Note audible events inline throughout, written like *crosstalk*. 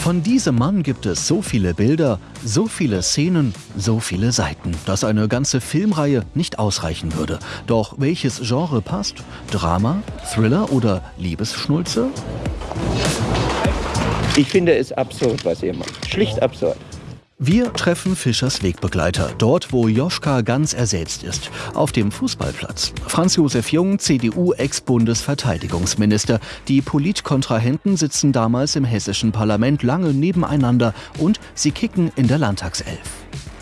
Von diesem Mann gibt es so viele Bilder, so viele Szenen, so viele Seiten, dass eine ganze Filmreihe nicht ausreichen würde. Doch welches Genre passt? Drama, Thriller oder Liebesschnulze? Ich finde es absurd, was ihr macht. Schlicht absurd. Wir treffen Fischers Wegbegleiter, dort wo Joschka ganz ersetzt ist, auf dem Fußballplatz. Franz Josef Jung, CDU-Ex-Bundesverteidigungsminister. Die Politkontrahenten sitzen damals im hessischen Parlament lange nebeneinander und sie kicken in der Landtagself.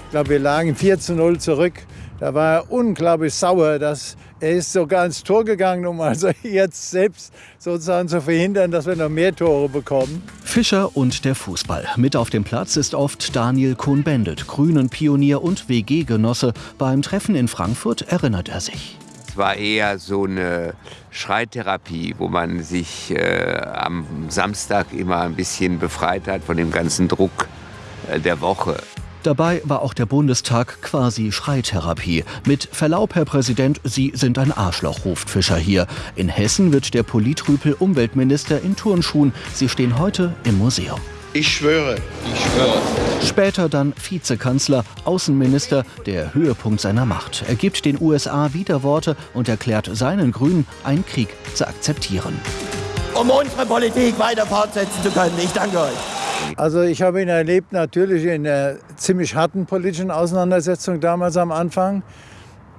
Ich glaube, wir lagen 4 zu 0 zurück. Da war er unglaublich sauer, dass er ist sogar ins Tor gegangen, um also *laughs* jetzt selbst sozusagen zu verhindern, dass wir noch mehr Tore bekommen. Fischer und der Fußball. Mit auf dem Platz ist oft Daniel Cohn-Bendit, Grünen-Pionier und WG-Genosse. Beim Treffen in Frankfurt erinnert er sich. Es war eher so eine Schreitherapie, wo man sich äh, am Samstag immer ein bisschen befreit hat von dem ganzen Druck äh, der Woche. Dabei war auch der Bundestag quasi Schreitherapie. Mit Verlaub, Herr Präsident, Sie sind ein Arschloch, ruft Fischer hier. In Hessen wird der Politrüpel Umweltminister in Turnschuhen. Sie stehen heute im Museum. Ich schwöre. Ich schwöre. Später dann Vizekanzler, Außenminister, der Höhepunkt seiner Macht. Er gibt den USA Widerworte und erklärt seinen Grünen, einen Krieg zu akzeptieren. Um unsere Politik weiter fortsetzen zu können. Ich danke euch. Also ich habe ihn erlebt natürlich in einer ziemlich harten politischen Auseinandersetzung damals am Anfang.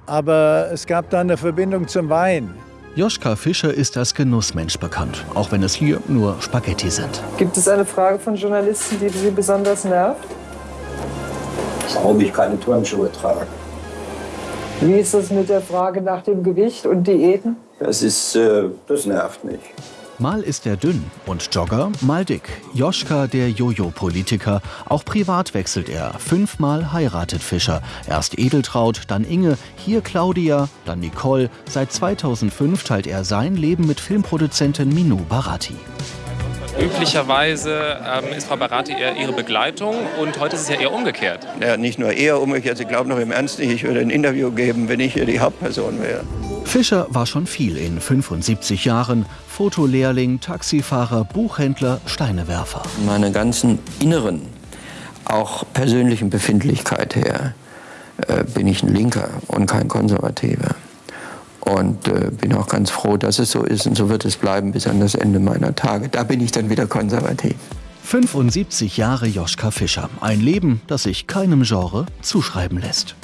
Aber es gab dann eine Verbindung zum Wein. Joschka Fischer ist als Genussmensch bekannt, auch wenn es hier nur Spaghetti sind. Gibt es eine Frage von Journalisten, die Sie besonders nervt? Warum ich keine Turnschuhe trage. Wie ist das mit der Frage nach dem Gewicht und Diäten? Das ist, äh, das nervt mich. Mal ist er dünn und Jogger, mal dick. Joschka, der Jojo-Politiker. Auch privat wechselt er. Fünfmal heiratet Fischer. Erst Edeltraut, dann Inge, hier Claudia, dann Nicole. Seit 2005 teilt er sein Leben mit Filmproduzentin Minou Barati. Üblicherweise ähm, ist Frau Barati eher ihre Begleitung und heute ist es ja eher umgekehrt. Ja, nicht nur eher umgekehrt, ich glaube noch im Ernst nicht, ich würde ein Interview geben, wenn ich hier die Hauptperson wäre. Fischer war schon viel in 75 Jahren. Fotolehrling, Taxifahrer, Buchhändler, Steinewerfer. Meine ganzen inneren, auch persönlichen Befindlichkeit her, äh, bin ich ein Linker und kein Konservativer. Und äh, bin auch ganz froh, dass es so ist und so wird es bleiben bis an das Ende meiner Tage. Da bin ich dann wieder konservativ. 75 Jahre Joschka Fischer. Ein Leben, das sich keinem Genre zuschreiben lässt.